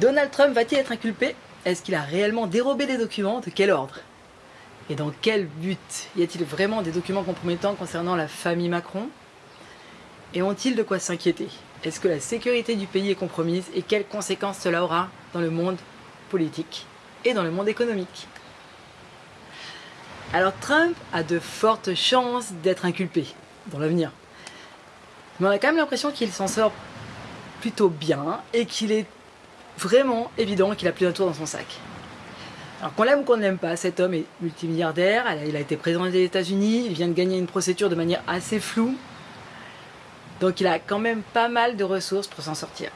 Donald Trump va-t-il être inculpé? Est-ce qu'il a réellement dérobé les documents? De quel ordre? Et dans quel but? Y a-t-il vraiment des documents compromettants concernant la famille Macron? Et ont-ils de quoi s'inquiéter? Est-ce que la sécurité du pays est compromise? Et quelles conséquences cela aura dans le monde politique et dans le monde économique? Alors Trump a de fortes chances d'être inculpé dans l'avenir. Mais on a quand même l'impression qu'il s'en sort plutôt bien et qu'il est vraiment évident qu'il a plus d'un tour dans son sac. Alors qu'on l'aime ou qu'on ne l'aime pas, cet homme est multimilliardaire, il a été président des États-Unis, il vient de gagner une procédure de manière assez floue, donc il a quand même pas mal de ressources pour s'en sortir.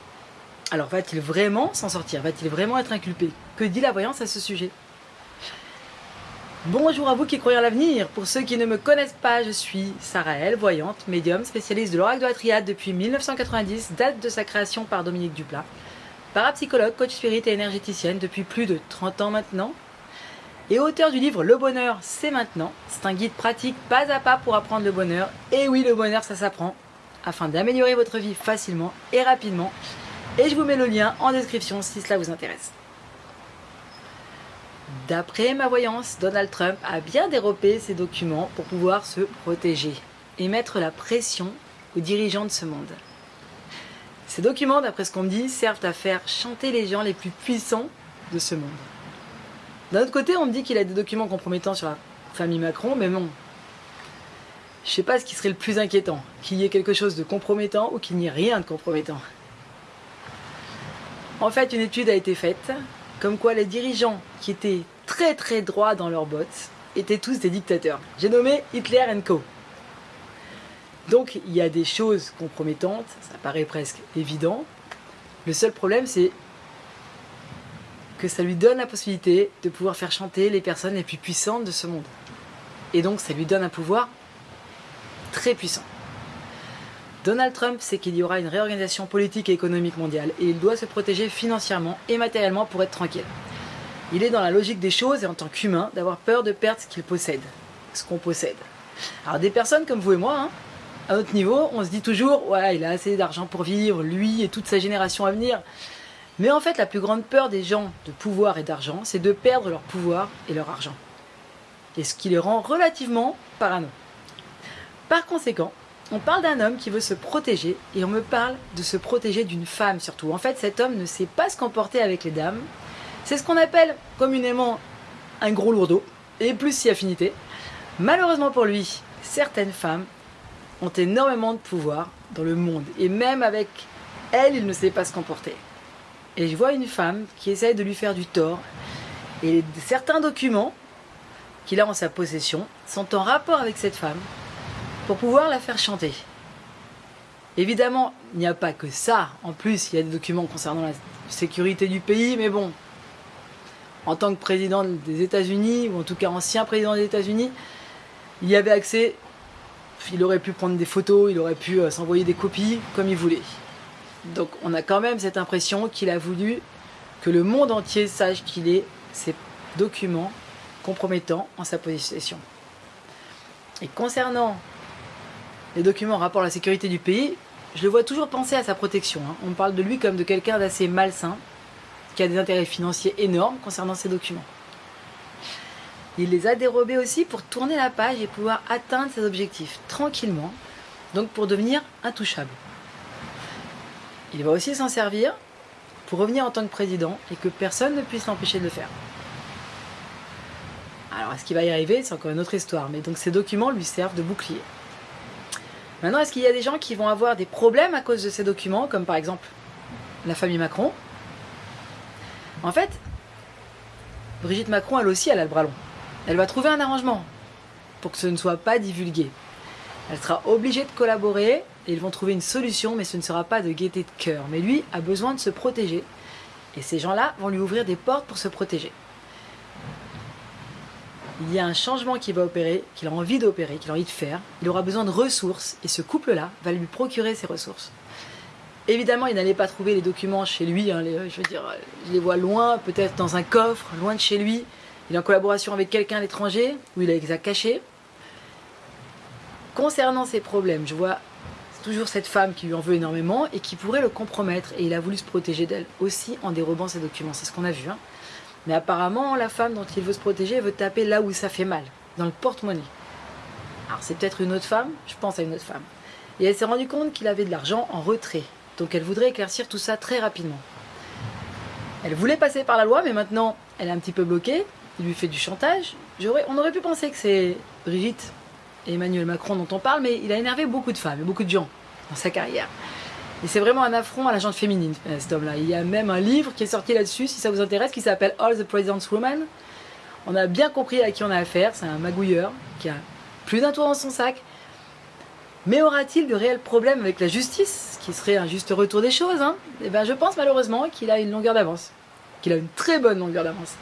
Alors va-t-il vraiment s'en sortir? Va-t-il vraiment être inculpé? Que dit la voyance à ce sujet? Bonjour à vous qui croyez à l'avenir. Pour ceux qui ne me connaissent pas, je suis Sarah voyante, médium, spécialiste de l'oracle de la triade depuis 1990, date de sa création par Dominique Duplat. Parapsychologue, coach spirit et énergéticienne depuis plus de 30 ans maintenant. Et auteur du livre Le bonheur, c'est maintenant. C'est un guide pratique pas à pas pour apprendre le bonheur. Et oui, le bonheur, ça s'apprend. Afin d'améliorer votre vie facilement et rapidement. Et je vous mets le lien en description si cela vous intéresse. D'après ma voyance, Donald Trump a bien dérobé ses documents pour pouvoir se protéger et mettre la pression aux dirigeants de ce monde. Ces documents, d'après ce qu'on me dit, servent à faire chanter les gens les plus puissants de ce monde. D'un autre côté, on me dit qu'il a des documents compromettants sur la famille Macron, mais bon, je sais pas ce qui serait le plus inquiétant, qu'il y ait quelque chose de compromettant ou qu'il n'y ait rien de compromettant. En fait, une étude a été faite comme quoi les dirigeants qui étaient très très droits dans leurs bottes étaient tous des dictateurs. J'ai nommé Hitler Co. Donc il y a des choses compromettantes, ça paraît presque évident. Le seul problème c'est que ça lui donne la possibilité de pouvoir faire chanter les personnes les plus puissantes de ce monde. Et donc ça lui donne un pouvoir très puissant. Donald Trump sait qu'il y aura une réorganisation politique et économique mondiale et il doit se protéger financièrement et matériellement pour être tranquille. Il est dans la logique des choses et en tant qu'humain d'avoir peur de perdre ce qu'il possède, ce qu'on possède. Alors des personnes comme vous et moi, hein, à notre niveau, on se dit toujours « ouais, il a assez d'argent pour vivre, lui et toute sa génération à venir ». Mais en fait, la plus grande peur des gens de pouvoir et d'argent, c'est de perdre leur pouvoir et leur argent. Et ce qui les rend relativement parano. Par conséquent, on parle d'un homme qui veut se protéger et on me parle de se protéger d'une femme surtout. En fait, cet homme ne sait pas se comporter avec les dames. C'est ce qu'on appelle communément un gros lourdeau et plus si affinité. Malheureusement pour lui, certaines femmes ont énormément de pouvoir dans le monde et même avec elle, il ne sait pas se comporter. Et je vois une femme qui essaye de lui faire du tort et certains documents qu'il a en sa possession sont en rapport avec cette femme pour pouvoir la faire chanter. Évidemment, il n'y a pas que ça. En plus, il y a des documents concernant la sécurité du pays, mais bon, en tant que président des États-Unis, ou en tout cas ancien président des États-Unis, il y avait accès, il aurait pu prendre des photos, il aurait pu euh, s'envoyer des copies comme il voulait. Donc on a quand même cette impression qu'il a voulu que le monde entier sache qu'il ait ces documents compromettants en sa possession. Et concernant les documents en rapport à la sécurité du pays, je le vois toujours penser à sa protection. Hein. On parle de lui comme de quelqu'un d'assez malsain, qui a des intérêts financiers énormes concernant ces documents. Il les a dérobés aussi pour tourner la page et pouvoir atteindre ses objectifs tranquillement, donc pour devenir intouchable. Il va aussi s'en servir pour revenir en tant que président et que personne ne puisse l'empêcher de le faire. Alors, est-ce qu'il va y arriver? C'est encore une autre histoire, mais donc ces documents lui servent de bouclier. Maintenant, est-ce qu'il y a des gens qui vont avoir des problèmes à cause de ces documents, comme par exemple la famille Macron? En fait, Brigitte Macron, elle aussi, elle a le bras long. Elle va trouver un arrangement pour que ce ne soit pas divulgué. Elle sera obligée de collaborer et ils vont trouver une solution, mais ce ne sera pas de gaieté de cœur. Mais lui a besoin de se protéger et ces gens-là vont lui ouvrir des portes pour se protéger il y a un changement qui va opérer, qu'il a envie d'opérer, qu'il a envie de faire. Il aura besoin de ressources et ce couple-là va lui procurer ces ressources. Évidemment, il n'allait pas trouver les documents chez lui. Hein, je veux dire, je les vois loin, peut-être dans un coffre, loin de chez lui. Il est en collaboration avec quelqu'un à l'étranger, où il les a cachés. Concernant ces problèmes, je vois toujours cette femme qui lui en veut énormément et qui pourrait le compromettre. Et il a voulu se protéger d'elle aussi en dérobant ses documents. C'est ce qu'on a vu. Hein. Mais apparemment, la femme dont il veut se protéger veut taper là où ça fait mal, dans le porte-monnaie. Alors c'est peut-être une autre femme, je pense à une autre femme. Et elle s'est rendue compte qu'il avait de l'argent en retrait. Donc elle voudrait éclaircir tout ça très rapidement. Elle voulait passer par la loi, mais maintenant elle est un petit peu bloquée. Il lui fait du chantage. On aurait pu penser que c'est Brigitte et Emmanuel Macron dont on parle, mais il a énervé beaucoup de femmes et beaucoup de gens dans sa carrière. Et c'est vraiment un affront à la gente féminine, euh, cet homme-là. Il y a même un livre qui est sorti là-dessus, si ça vous intéresse, qui s'appelle All the President's Women. On a bien compris à qui on a affaire. C'est un magouilleur qui a plus d'un tour dans son sac. Mais aura-t-il de réels problèmes avec la justice, ce qui serait un juste retour des choses hein? Eh ben, je pense malheureusement qu'il a une longueur d'avance, qu'il a une très bonne longueur d'avance.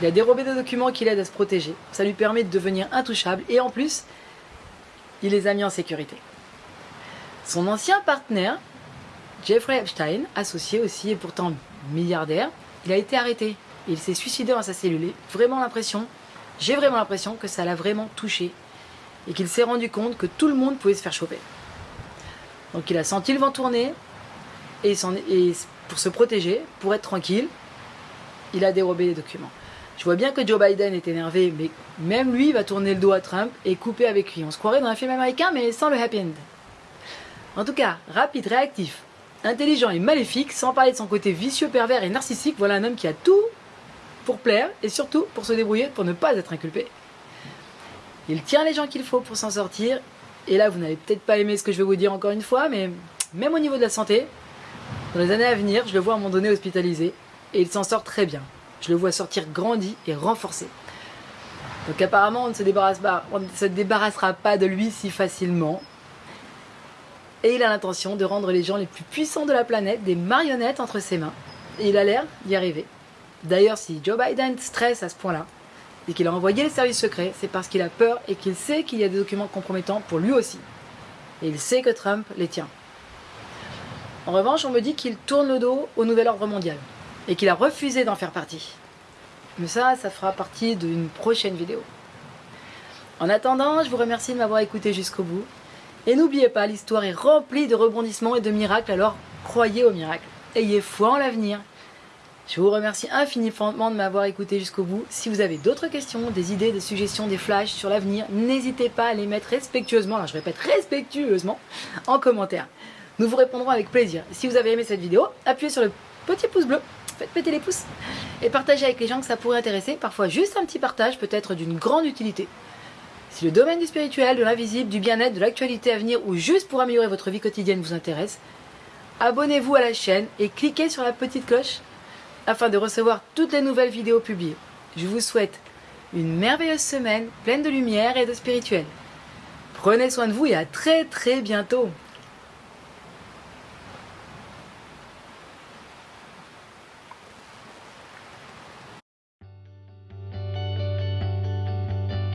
Il a dérobé des documents qui l'aident à se protéger. Ça lui permet de devenir intouchable et en plus, il les a mis en sécurité. Son ancien partenaire, Jeffrey Epstein, associé aussi et pourtant milliardaire, il a été arrêté. Il s'est suicidé dans sa cellule. vraiment l'impression, j'ai vraiment l'impression que ça l'a vraiment touché et qu'il s'est rendu compte que tout le monde pouvait se faire choper. Donc il a senti le vent tourner et, pour se protéger, pour être tranquille, il a dérobé les documents. Je vois bien que Joe Biden est énervé, mais même lui va tourner le dos à Trump et couper avec lui. On se croirait dans un film américain, mais sans le happy end. En tout cas, rapide, réactif, intelligent et maléfique, sans parler de son côté vicieux, pervers et narcissique, voilà un homme qui a tout pour plaire et surtout pour se débrouiller pour ne pas être inculpé. Il tient les gens qu'il faut pour s'en sortir. Et là, vous n'avez peut-être pas aimé ce que je vais vous dire encore une fois, mais même au niveau de la santé, dans les années à venir, je le vois à un moment donné hospitalisé et il s'en sort très bien. Je le vois sortir grandi et renforcé. Donc apparemment, on ne se, on ne se débarrassera pas de lui si facilement. Et il a l'intention de rendre les gens les plus puissants de la planète des marionnettes entre ses mains. Et il a l'air d'y arriver. D'ailleurs, si Joe Biden stresse à ce point-là, et qu'il a envoyé les services secrets, c'est parce qu'il a peur et qu'il sait qu'il y a des documents compromettants pour lui aussi. Et il sait que Trump les tient. En revanche, on me dit qu'il tourne le dos au nouvel ordre mondial et qu'il a refusé d'en faire partie. Mais ça, ça fera partie d'une prochaine vidéo. En attendant, je vous remercie de m'avoir écouté jusqu'au bout. Et n'oubliez pas, l'histoire est remplie de rebondissements et de miracles, alors croyez aux miracles. Ayez foi en l'avenir. Je vous remercie infiniment de m'avoir écouté jusqu'au bout. Si vous avez d'autres questions, des idées, des suggestions, des flashs sur l'avenir, n'hésitez pas à les mettre respectueusement, alors je répète respectueusement, en commentaire. Nous vous répondrons avec plaisir. Si vous avez aimé cette vidéo, appuyez sur le petit pouce bleu faites péter les pouces et partagez avec les gens que ça pourrait intéresser. Parfois, juste un petit partage peut être d'une grande utilité. Si le domaine du spirituel, de l'invisible, du bien-être, de l'actualité à venir ou juste pour améliorer votre vie quotidienne vous intéresse, abonnez-vous à la chaîne et cliquez sur la petite cloche afin de recevoir toutes les nouvelles vidéos publiées. Je vous souhaite une merveilleuse semaine pleine de lumière et de spirituel. Prenez soin de vous et à très très bientôt